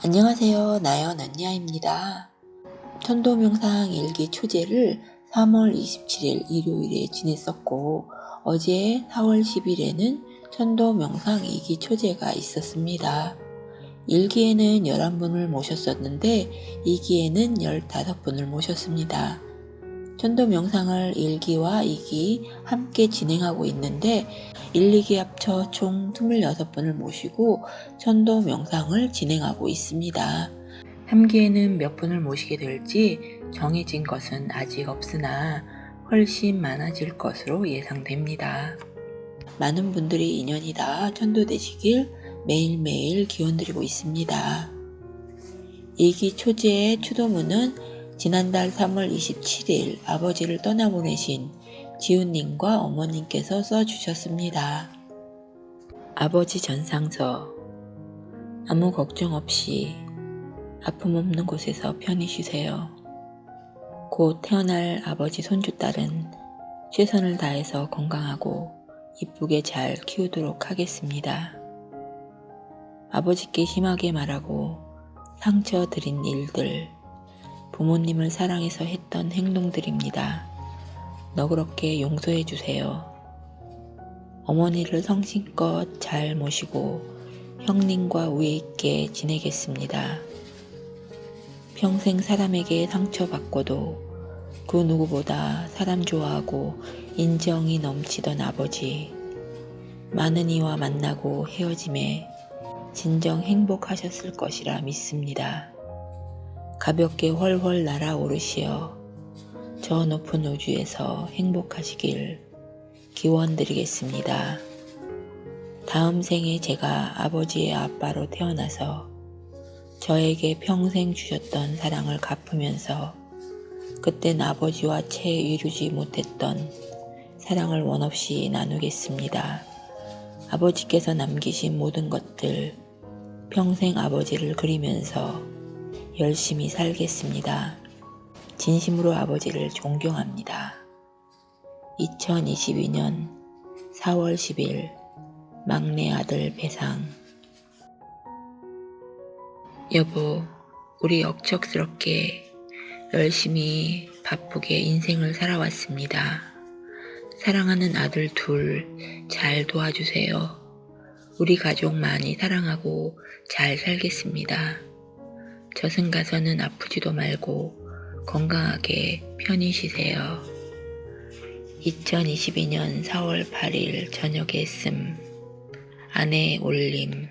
안녕하세요. 나연 언니야입니다. 천도명상 일기 초제를 3월 27일 일요일에 지냈었고 어제 4월 10일에는 천도명상 일기 초제가 있었습니다. 일기에는 11분을 모셨었는데 이기에는 15분을 모셨습니다. 천도 명상을 1기와 2기 함께 진행하고 있는데 1, 2기 합쳐 총 26분을 모시고 천도 명상을 진행하고 있습니다. 3기에는 몇 분을 모시게 될지 정해진 것은 아직 없으나 훨씬 많아질 것으로 예상됩니다. 많은 분들이 인연이 다 천도되시길 매일매일 기원드리고 있습니다. 2기 초제의 추도문은 지난달 3월 27일 아버지를 떠나보내신 지훈님과 어머님께서 써주셨습니다. 아버지 전상서 아무 걱정 없이 아픔 없는 곳에서 편히 쉬세요. 곧 태어날 아버지 손주 딸은 최선을 다해서 건강하고 이쁘게 잘 키우도록 하겠습니다. 아버지께 심하게 말하고 상처 드린 일들 부모님을 사랑해서 했던 행동들입니다. 너그럽게 용서해 주세요. 어머니를 성심껏 잘 모시고 형님과 우애 있게 지내겠습니다. 평생 사람에게 상처받고도 그 누구보다 사람 좋아하고 인정이 넘치던 아버지. 많은 이와 만나고 헤어짐에 진정 행복하셨을 것이라 믿습니다. 가볍게 훨훨 날아오르시어 저 높은 우주에서 행복하시길 기원드리겠습니다. 다음 생에 제가 아버지의 아빠로 태어나서 저에게 평생 주셨던 사랑을 갚으면서 그땐 아버지와 채 이루지 못했던 사랑을 원없이 나누겠습니다. 아버지께서 남기신 모든 것들 평생 아버지를 그리면서 열심히 살겠습니다. 진심으로 아버지를 존경합니다. 2022년 4월 10일 막내 아들 배상 여보, 우리 억척스럽게 열심히 바쁘게 인생을 살아왔습니다. 사랑하는 아들 둘 잘 도와주세요. 우리 가족 많이 사랑하고 잘 살겠습니다. 저승 가서는 아프지도 말고 건강하게 편히 쉬세요. 2022년 4월 8일 저녁에 씀 아내 올림